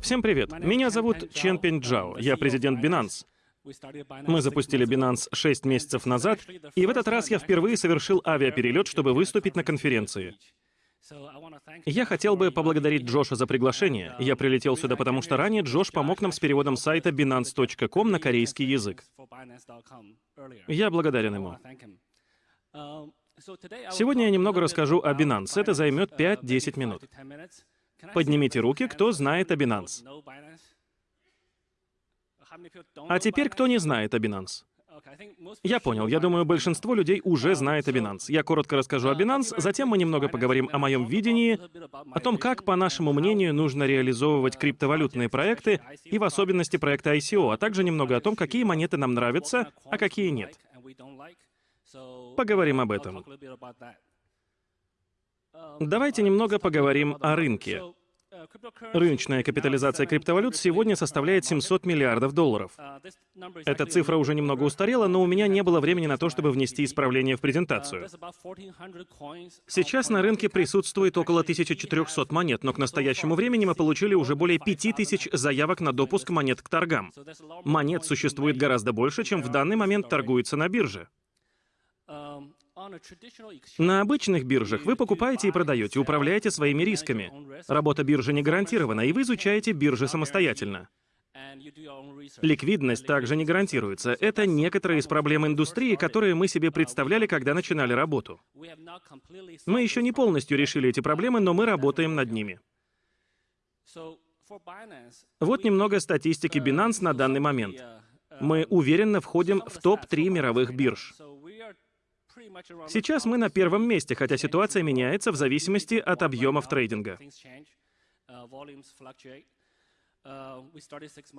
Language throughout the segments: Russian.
Всем привет. Меня зовут Чен Пен Джао. Я президент Binance. Мы запустили Binance 6 месяцев назад, и в этот раз я впервые совершил авиаперелет, чтобы выступить на конференции. Я хотел бы поблагодарить Джоша за приглашение. Я прилетел сюда, потому что ранее Джош помог нам с переводом сайта binance.com на корейский язык. Я благодарен ему. Сегодня я немного расскажу о Binance. Это займет 5-10 минут. Поднимите руки, кто знает о Binance. А теперь кто не знает о Binance? Я понял. Я думаю, большинство людей уже знает о Binance. Я коротко расскажу о Binance, затем мы немного поговорим о моем видении, о том, как, по нашему мнению, нужно реализовывать криптовалютные проекты, и в особенности проекты ICO, а также немного о том, какие монеты нам нравятся, а какие нет. Поговорим об этом. Давайте немного поговорим о рынке. Рыночная капитализация криптовалют сегодня составляет 700 миллиардов долларов. Эта цифра уже немного устарела, но у меня не было времени на то, чтобы внести исправление в презентацию. Сейчас на рынке присутствует около 1400 монет, но к настоящему времени мы получили уже более 5000 заявок на допуск монет к торгам. Монет существует гораздо больше, чем в данный момент торгуется на бирже. На обычных биржах вы покупаете и продаете, управляете своими рисками. Работа биржи не гарантирована, и вы изучаете биржи самостоятельно. Ликвидность также не гарантируется. Это некоторые из проблем индустрии, которые мы себе представляли, когда начинали работу. Мы еще не полностью решили эти проблемы, но мы работаем над ними. Вот немного статистики Binance на данный момент. Мы уверенно входим в топ-3 мировых бирж. Сейчас мы на первом месте, хотя ситуация меняется в зависимости от объемов трейдинга.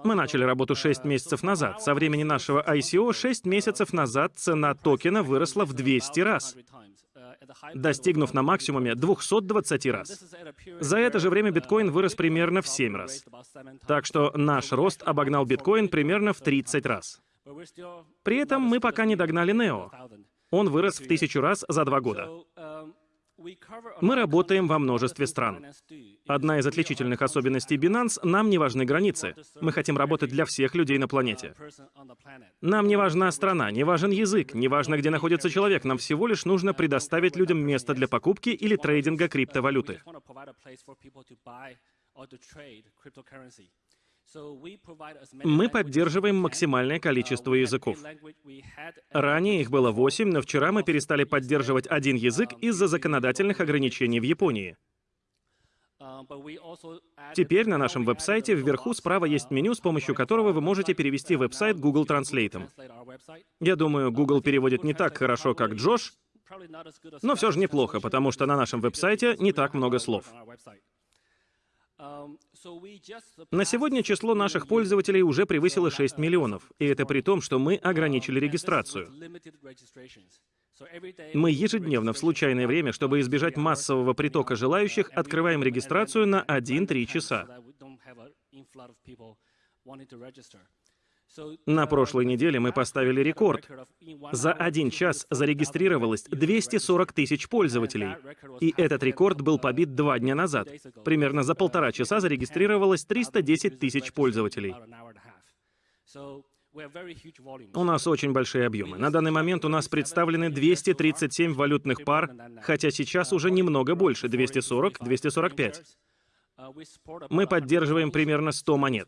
Мы начали работу 6 месяцев назад. Со времени нашего ICO 6 месяцев назад цена токена выросла в 200 раз, достигнув на максимуме 220 раз. За это же время биткоин вырос примерно в 7 раз. Так что наш рост обогнал биткоин примерно в 30 раз. При этом мы пока не догнали Нео. Он вырос в тысячу раз за два года. Мы работаем во множестве стран. Одна из отличительных особенностей Binance — нам не важны границы. Мы хотим работать для всех людей на планете. Нам не важна страна, не важен язык, не важно, где находится человек. Нам всего лишь нужно предоставить людям место для покупки или трейдинга криптовалюты. Мы поддерживаем максимальное количество языков. Ранее их было восемь, но вчера мы перестали поддерживать один язык из-за законодательных ограничений в Японии. Теперь на нашем веб-сайте вверху справа есть меню, с помощью которого вы можете перевести веб-сайт Google Translate. Я думаю, Google переводит не так хорошо, как Джош, но все же неплохо, потому что на нашем веб-сайте не так много слов. На сегодня число наших пользователей уже превысило 6 миллионов, и это при том, что мы ограничили регистрацию. Мы ежедневно в случайное время, чтобы избежать массового притока желающих, открываем регистрацию на 1-3 часа. На прошлой неделе мы поставили рекорд. За один час зарегистрировалось 240 тысяч пользователей. И этот рекорд был побит два дня назад. Примерно за полтора часа зарегистрировалось 310 тысяч пользователей. У нас очень большие объемы. На данный момент у нас представлены 237 валютных пар, хотя сейчас уже немного больше, 240-245. Мы поддерживаем примерно 100 монет.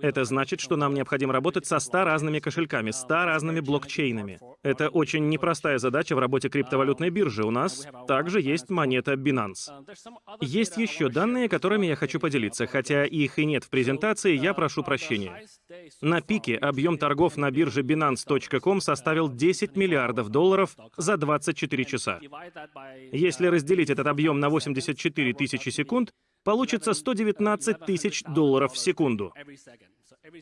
Это значит, что нам необходимо работать со 100 разными кошельками, 100 разными блокчейнами. Это очень непростая задача в работе криптовалютной биржи. У нас также есть монета Binance. Есть еще данные, которыми я хочу поделиться. Хотя их и нет в презентации, я прошу прощения. На пике объем торгов на бирже Binance.com составил 10 миллиардов долларов за 24 часа. Если разделить этот объем на 84 тысячи секунд, получится 119 тысяч долларов в секунду.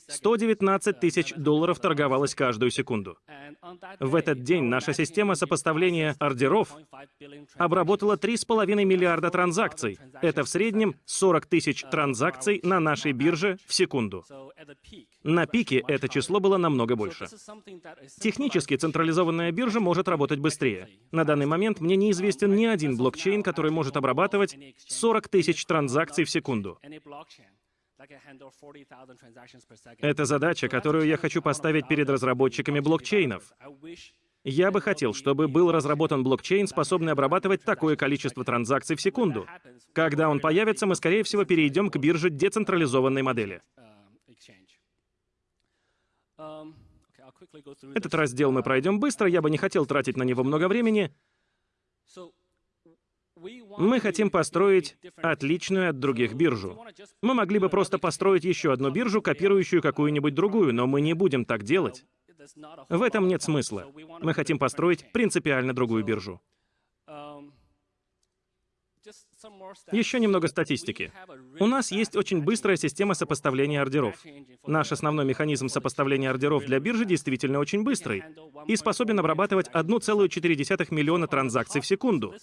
119 тысяч долларов торговалось каждую секунду. В этот день наша система сопоставления ордеров обработала 3,5 миллиарда транзакций. Это в среднем 40 тысяч транзакций на нашей бирже в секунду. На пике это число было намного больше. Технически централизованная биржа может работать быстрее. На данный момент мне неизвестен ни один блокчейн, который может обрабатывать 40 тысяч транзакций в секунду. Это задача, которую я хочу поставить перед разработчиками блокчейнов. Я бы хотел, чтобы был разработан блокчейн, способный обрабатывать такое количество транзакций в секунду. Когда он появится, мы, скорее всего, перейдем к бирже децентрализованной модели. Этот раздел мы пройдем быстро, я бы не хотел тратить на него много времени. Мы хотим построить отличную от других биржу. Мы могли бы просто построить еще одну биржу, копирующую какую-нибудь другую, но мы не будем так делать. В этом нет смысла. Мы хотим построить принципиально другую биржу. Еще немного статистики. У нас есть очень быстрая система сопоставления ордеров. Наш основной механизм сопоставления ордеров для биржи действительно очень быстрый и способен обрабатывать 1,4 миллиона транзакций в секунду.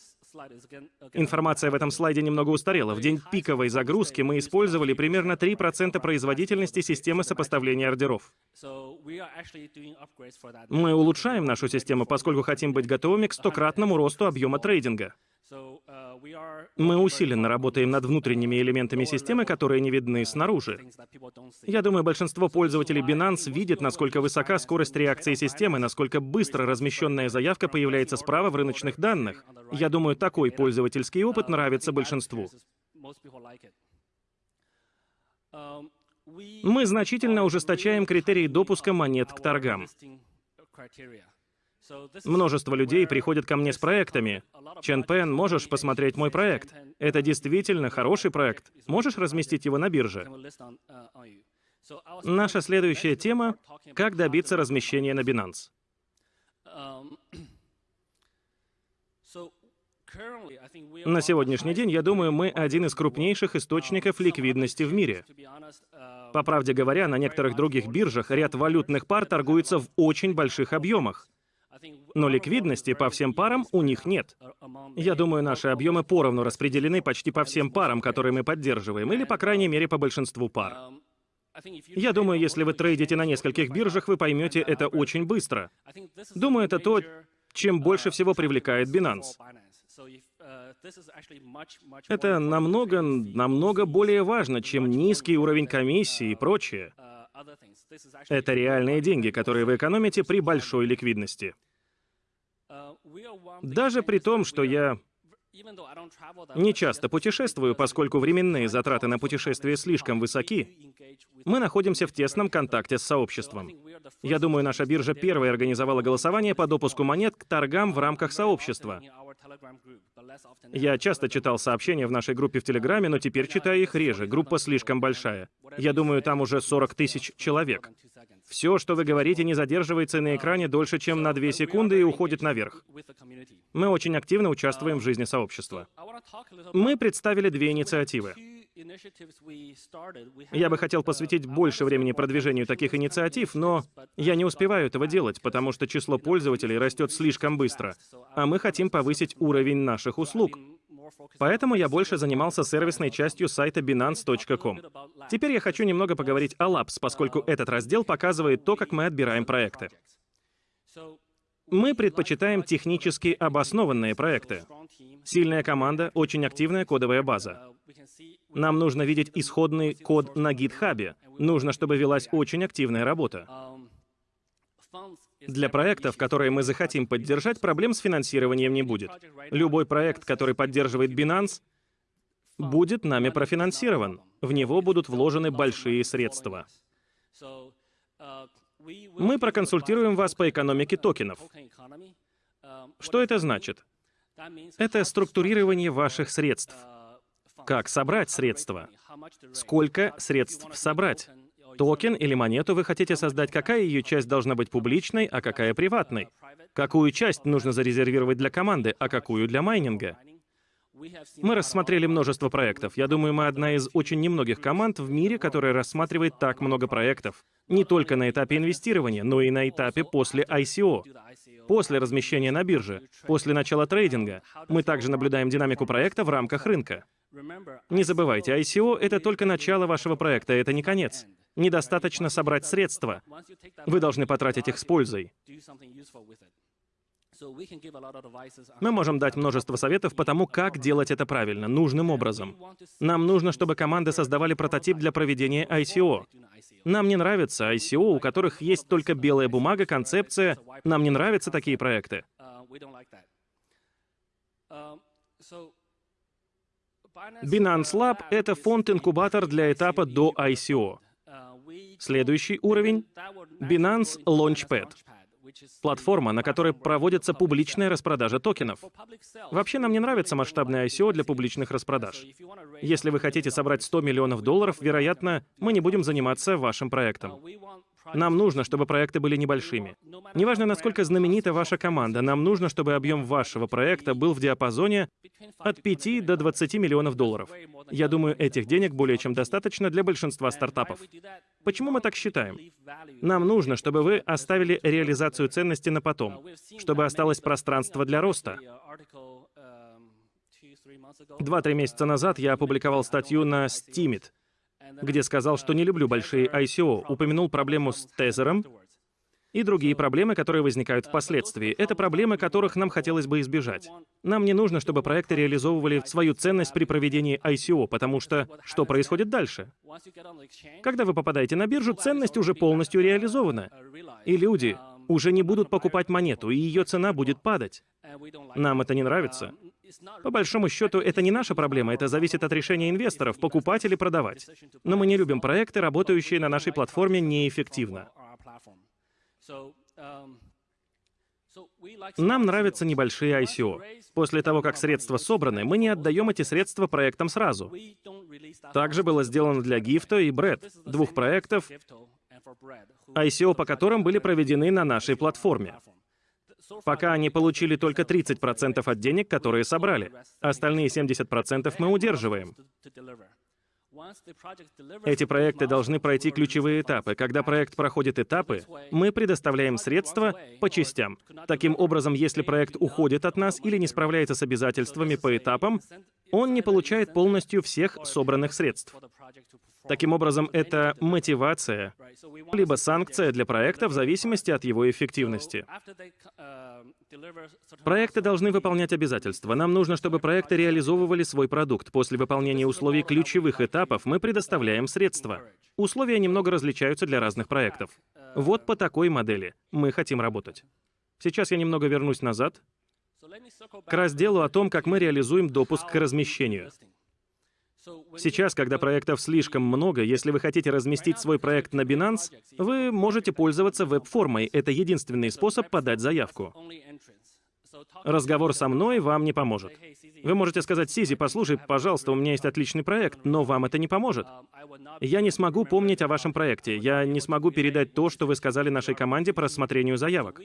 Информация в этом слайде немного устарела. В день пиковой загрузки мы использовали примерно 3% производительности системы сопоставления ордеров. Мы улучшаем нашу систему, поскольку хотим быть готовыми к стократному росту объема трейдинга. Мы усиленно работаем над внутренними элементами системы, которые не видны снаружи. Я думаю, большинство пользователей Binance видит, насколько высока скорость реакции системы, насколько быстро размещенная заявка появляется справа в рыночных данных. Я думаю, такой пользовательский опыт нравится большинству. Мы значительно ужесточаем критерии допуска монет к торгам. Множество людей приходят ко мне с проектами. Чен Пен, можешь посмотреть мой проект? Это действительно хороший проект. Можешь разместить его на бирже? Наша следующая тема — как добиться размещения на Binance. На сегодняшний день, я думаю, мы один из крупнейших источников ликвидности в мире. По правде говоря, на некоторых других биржах ряд валютных пар торгуется в очень больших объемах. Но ликвидности по всем парам у них нет. Я думаю, наши объемы поровну распределены почти по всем парам, которые мы поддерживаем, или, по крайней мере, по большинству пар. Я думаю, если вы трейдите на нескольких биржах, вы поймете это очень быстро. Думаю, это то, чем больше всего привлекает Binance. Это намного, намного более важно, чем низкий уровень комиссии и прочее. Это реальные деньги, которые вы экономите при большой ликвидности. Даже при том, что я не часто путешествую, поскольку временные затраты на путешествие слишком высоки, мы находимся в тесном контакте с сообществом. Я думаю, наша биржа первой организовала голосование по допуску монет к торгам в рамках сообщества. Я часто читал сообщения в нашей группе в Телеграме, но теперь читаю их реже, группа слишком большая. Я думаю, там уже 40 тысяч человек. Все, что вы говорите, не задерживается на экране дольше, чем на 2 секунды и уходит наверх. Мы очень активно участвуем в жизни сообщества. Мы представили две инициативы. Я бы хотел посвятить больше времени продвижению таких инициатив, но я не успеваю этого делать, потому что число пользователей растет слишком быстро, а мы хотим повысить уровень наших услуг. Поэтому я больше занимался сервисной частью сайта Binance.com. Теперь я хочу немного поговорить о Labs, поскольку этот раздел показывает то, как мы отбираем проекты. Мы предпочитаем технически обоснованные проекты. Сильная команда, очень активная кодовая база. Нам нужно видеть исходный код на GitHub. Нужно, чтобы велась очень активная работа. Для проектов, которые мы захотим поддержать, проблем с финансированием не будет. Любой проект, который поддерживает Binance, будет нами профинансирован. В него будут вложены большие средства. Мы проконсультируем вас по экономике токенов. Что это значит? Это структурирование ваших средств. Как собрать средства? Сколько средств собрать? Токен или монету вы хотите создать, какая ее часть должна быть публичной, а какая приватной? Какую часть нужно зарезервировать для команды, а какую для майнинга? Мы рассмотрели множество проектов. Я думаю, мы одна из очень немногих команд в мире, которая рассматривает так много проектов. Не только на этапе инвестирования, но и на этапе после ICO. После размещения на бирже, после начала трейдинга. Мы также наблюдаем динамику проекта в рамках рынка. Не забывайте, ICO — это только начало вашего проекта, это не конец. Недостаточно собрать средства. Вы должны потратить их с пользой. Мы можем дать множество советов по тому, как делать это правильно, нужным образом. Нам нужно, чтобы команды создавали прототип для проведения ICO. Нам не нравится ICO, у которых есть только белая бумага, концепция. Нам не нравятся такие проекты. Binance Lab — это фонд-инкубатор для этапа до ICO. Следующий уровень — Binance Launchpad. Платформа, на которой проводится публичная распродажа токенов. Вообще нам не нравится масштабное ICO для публичных распродаж. Если вы хотите собрать 100 миллионов долларов, вероятно, мы не будем заниматься вашим проектом. Нам нужно, чтобы проекты были небольшими. Неважно, насколько знаменита ваша команда, нам нужно, чтобы объем вашего проекта был в диапазоне от 5 до 20 миллионов долларов. Я думаю, этих денег более чем достаточно для большинства стартапов. Почему мы так считаем? Нам нужно, чтобы вы оставили реализацию ценности на потом, чтобы осталось пространство для роста. Два-три месяца назад я опубликовал статью на Steemit, где сказал, что не люблю большие ICO, упомянул проблему с тезером и другие проблемы, которые возникают впоследствии. Это проблемы, которых нам хотелось бы избежать. Нам не нужно, чтобы проекты реализовывали свою ценность при проведении ICO, потому что что происходит дальше? Когда вы попадаете на биржу, ценность уже полностью реализована. И люди уже не будут покупать монету, и ее цена будет падать. Нам это не нравится. По большому счету, это не наша проблема, это зависит от решения инвесторов, покупать или продавать. Но мы не любим проекты, работающие на нашей платформе неэффективно. Нам нравятся небольшие ICO. После того, как средства собраны, мы не отдаем эти средства проектам сразу. Также было сделано для Гифта и Бред, двух проектов, ICO по которым были проведены на нашей платформе. Пока они получили только 30% от денег, которые собрали. Остальные 70% мы удерживаем. Эти проекты должны пройти ключевые этапы. Когда проект проходит этапы, мы предоставляем средства по частям. Таким образом, если проект уходит от нас или не справляется с обязательствами по этапам, он не получает полностью всех собранных средств. Таким образом, это мотивация, либо санкция для проекта в зависимости от его эффективности. Проекты должны выполнять обязательства. Нам нужно, чтобы проекты реализовывали свой продукт. После выполнения условий ключевых этапов мы предоставляем средства. Условия немного различаются для разных проектов. Вот по такой модели мы хотим работать. Сейчас я немного вернусь назад к разделу о том, как мы реализуем допуск к размещению. Сейчас, когда проектов слишком много, если вы хотите разместить свой проект на Binance, вы можете пользоваться веб-формой. Это единственный способ подать заявку. Разговор со мной вам не поможет. Вы можете сказать, Сизи, послушай, пожалуйста, у меня есть отличный проект, но вам это не поможет. Я не смогу помнить о вашем проекте. Я не смогу передать то, что вы сказали нашей команде по рассмотрению заявок.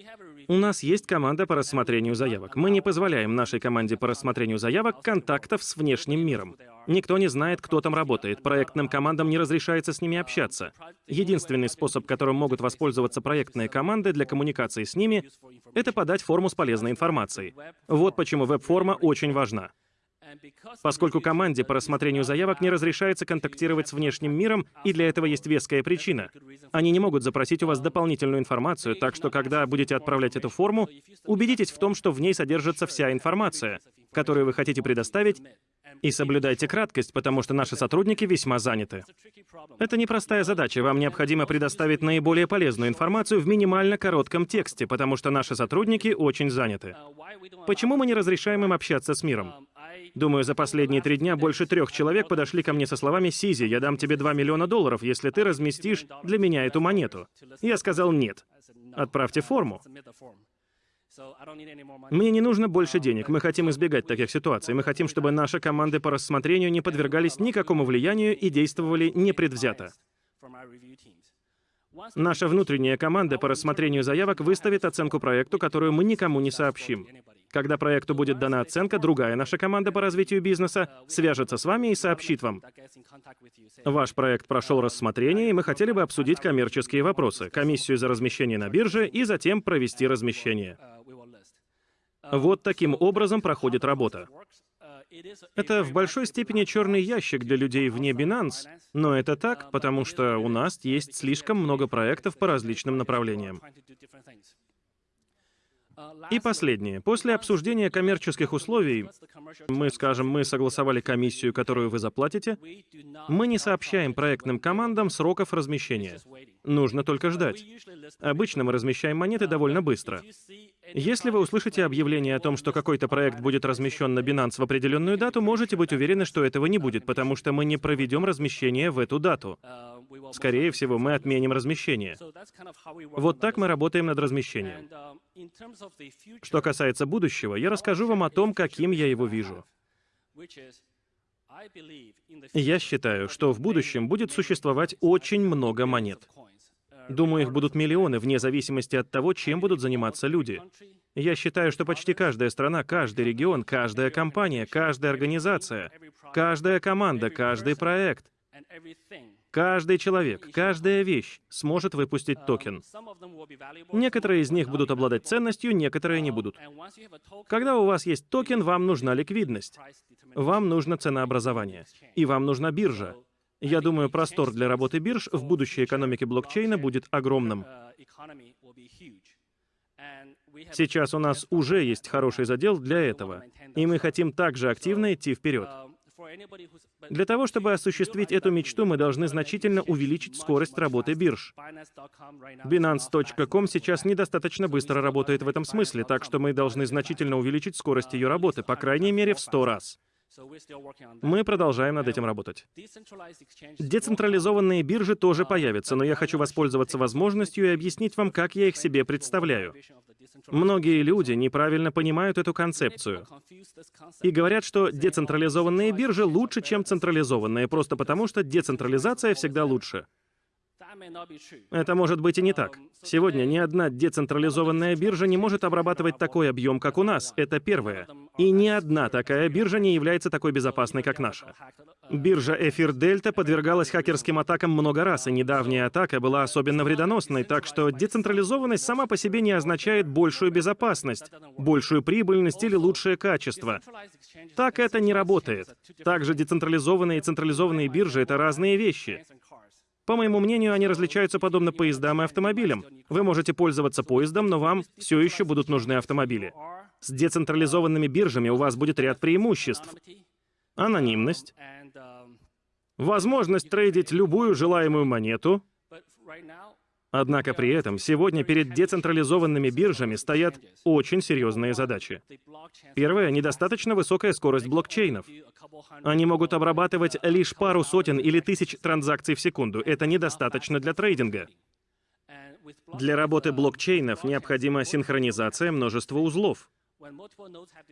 У нас есть команда по рассмотрению заявок. Мы не позволяем нашей команде по рассмотрению заявок контактов с внешним миром. Никто не знает, кто там работает. Проектным командам не разрешается с ними общаться. Единственный способ, которым могут воспользоваться проектные команды для коммуникации с ними, это подать форму с полезной информацией. Вот почему веб-форма очень важна. Поскольку команде по рассмотрению заявок не разрешается контактировать с внешним миром, и для этого есть веская причина. Они не могут запросить у вас дополнительную информацию, так что когда будете отправлять эту форму, убедитесь в том, что в ней содержится вся информация, которую вы хотите предоставить, и соблюдайте краткость, потому что наши сотрудники весьма заняты. Это непростая задача. Вам необходимо предоставить наиболее полезную информацию в минимально коротком тексте, потому что наши сотрудники очень заняты. Почему мы не разрешаем им общаться с миром? Думаю, за последние три дня больше трех человек подошли ко мне со словами «Сизи, я дам тебе 2 миллиона долларов, если ты разместишь для меня эту монету». Я сказал «нет». Отправьте форму. Мне не нужно больше денег. Мы хотим избегать таких ситуаций. Мы хотим, чтобы наши команды по рассмотрению не подвергались никакому влиянию и действовали непредвзято. Наша внутренняя команда по рассмотрению заявок выставит оценку проекту, которую мы никому не сообщим. Когда проекту будет дана оценка, другая наша команда по развитию бизнеса свяжется с вами и сообщит вам. Ваш проект прошел рассмотрение, и мы хотели бы обсудить коммерческие вопросы, комиссию за размещение на бирже и затем провести размещение. Вот таким образом проходит работа. Это в большой степени черный ящик для людей вне Binance, но это так, потому что у нас есть слишком много проектов по различным направлениям. И последнее. После обсуждения коммерческих условий, мы скажем, мы согласовали комиссию, которую вы заплатите, мы не сообщаем проектным командам сроков размещения. Нужно только ждать. Обычно мы размещаем монеты довольно быстро. Если вы услышите объявление о том, что какой-то проект будет размещен на Binance в определенную дату, можете быть уверены, что этого не будет, потому что мы не проведем размещение в эту дату. Скорее всего, мы отменим размещение. Вот так мы работаем над размещением. Что касается будущего, я расскажу вам о том, каким я его вижу. Я считаю, что в будущем будет существовать очень много монет. Думаю, их будут миллионы, вне зависимости от того, чем будут заниматься люди. Я считаю, что почти каждая страна, каждый регион, каждая компания, каждая организация, каждая команда, каждый проект Каждый человек, каждая вещь сможет выпустить токен. Некоторые из них будут обладать ценностью, некоторые не будут. Когда у вас есть токен, вам нужна ликвидность. Вам нужно ценообразование. И вам нужна биржа. Я думаю, простор для работы бирж в будущей экономике блокчейна будет огромным. Сейчас у нас уже есть хороший задел для этого, и мы хотим также активно идти вперед. Для того, чтобы осуществить эту мечту, мы должны значительно увеличить скорость работы бирж. Binance.com сейчас недостаточно быстро работает в этом смысле, так что мы должны значительно увеличить скорость ее работы, по крайней мере, в 100 раз. Мы продолжаем над этим работать. Децентрализованные биржи тоже появятся, но я хочу воспользоваться возможностью и объяснить вам, как я их себе представляю. Многие люди неправильно понимают эту концепцию и говорят, что децентрализованные биржи лучше, чем централизованные, просто потому что децентрализация всегда лучше. Это может быть и не так. Сегодня ни одна децентрализованная биржа не может обрабатывать такой объем, как у нас. Это первое. И ни одна такая биржа не является такой безопасной, как наша. Биржа Эфир Дельта подвергалась хакерским атакам много раз, и недавняя атака была особенно вредоносной, так что децентрализованность сама по себе не означает большую безопасность, большую прибыльность или лучшее качество. Так это не работает. Также децентрализованные и централизованные биржи — это разные вещи. По моему мнению, они различаются подобно поездам и автомобилям. Вы можете пользоваться поездом, но вам все еще будут нужны автомобили. С децентрализованными биржами у вас будет ряд преимуществ. Анонимность, возможность трейдить любую желаемую монету, Однако при этом сегодня перед децентрализованными биржами стоят очень серьезные задачи. Первое — недостаточно высокая скорость блокчейнов. Они могут обрабатывать лишь пару сотен или тысяч транзакций в секунду. Это недостаточно для трейдинга. Для работы блокчейнов необходима синхронизация множества узлов.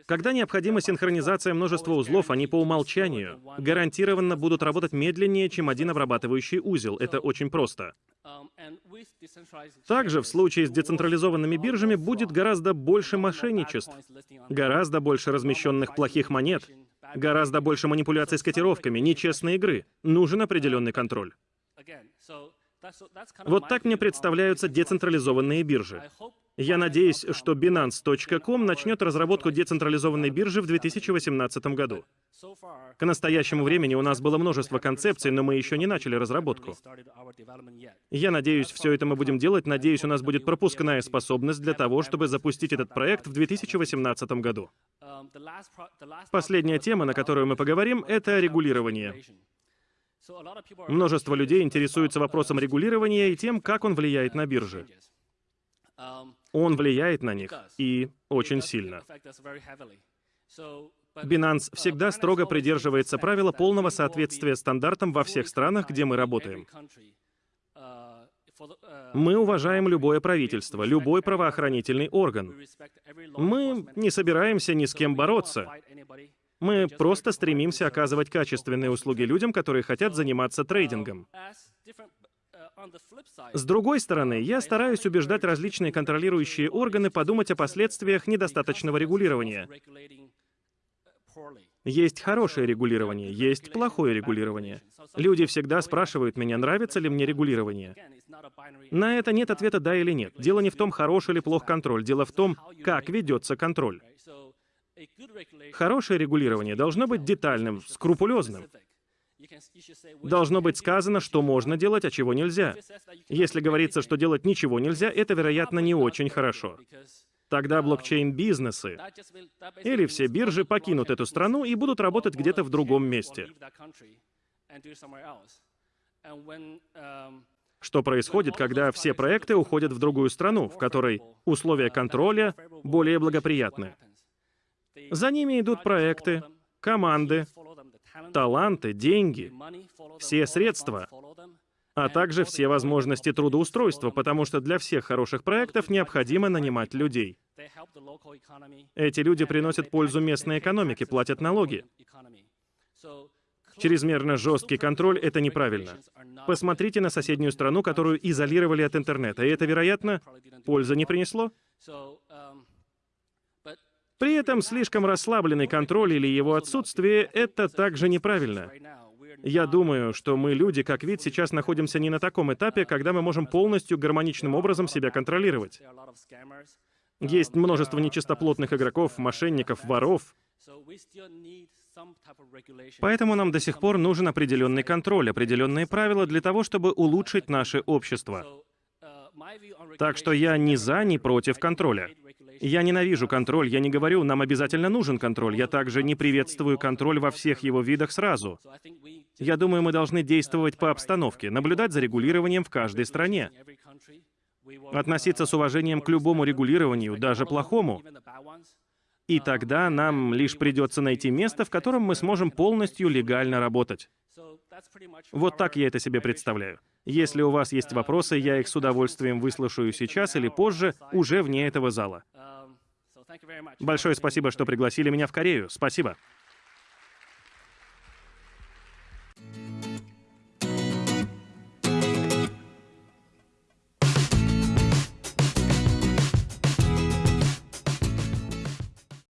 Когда необходима синхронизация множества узлов, они по умолчанию гарантированно будут работать медленнее, чем один обрабатывающий узел. Это очень просто. Также в случае с децентрализованными биржами будет гораздо больше мошенничеств, гораздо больше размещенных плохих монет, гораздо больше манипуляций с котировками, нечестной игры. Нужен определенный контроль. Вот так мне представляются децентрализованные биржи. Я надеюсь, что Binance.com начнет разработку децентрализованной биржи в 2018 году. К настоящему времени у нас было множество концепций, но мы еще не начали разработку. Я надеюсь, все это мы будем делать. Надеюсь, у нас будет пропускная способность для того, чтобы запустить этот проект в 2018 году. Последняя тема, на которую мы поговорим, — это регулирование. Множество людей интересуются вопросом регулирования и тем, как он влияет на биржи. Он влияет на них, и очень сильно. Binance всегда строго придерживается правила полного соответствия стандартам во всех странах, где мы работаем. Мы уважаем любое правительство, любой правоохранительный орган. Мы не собираемся ни с кем бороться. Мы просто стремимся оказывать качественные услуги людям, которые хотят заниматься трейдингом. С другой стороны, я стараюсь убеждать различные контролирующие органы подумать о последствиях недостаточного регулирования. Есть хорошее регулирование, есть плохое регулирование. Люди всегда спрашивают меня, нравится ли мне регулирование. На это нет ответа «да» или «нет». Дело не в том, хороший или плох контроль, дело в том, как ведется контроль. Хорошее регулирование должно быть детальным, скрупулезным. Должно быть сказано, что можно делать, а чего нельзя. Если говорится, что делать ничего нельзя, это, вероятно, не очень хорошо. Тогда блокчейн-бизнесы или все биржи покинут эту страну и будут работать где-то в другом месте. Что происходит, когда все проекты уходят в другую страну, в которой условия контроля более благоприятны? За ними идут проекты, команды, таланты, деньги, все средства, а также все возможности трудоустройства, потому что для всех хороших проектов необходимо нанимать людей. Эти люди приносят пользу местной экономике, платят налоги. Чрезмерно жесткий контроль — это неправильно. Посмотрите на соседнюю страну, которую изолировали от интернета, и это, вероятно, пользы не принесло? При этом слишком расслабленный контроль или его отсутствие — это также неправильно. Я думаю, что мы, люди, как вид, сейчас находимся не на таком этапе, когда мы можем полностью гармоничным образом себя контролировать. Есть множество нечистоплотных игроков, мошенников, воров. Поэтому нам до сих пор нужен определенный контроль, определенные правила для того, чтобы улучшить наше общество. Так что я ни за, ни против контроля. Я ненавижу контроль, я не говорю, нам обязательно нужен контроль, я также не приветствую контроль во всех его видах сразу. Я думаю, мы должны действовать по обстановке, наблюдать за регулированием в каждой стране. Относиться с уважением к любому регулированию, даже плохому. И тогда нам лишь придется найти место, в котором мы сможем полностью легально работать. Вот так я это себе представляю. Если у вас есть вопросы, я их с удовольствием выслушаю сейчас или позже, уже вне этого зала. Большое спасибо, что пригласили меня в Корею. Спасибо.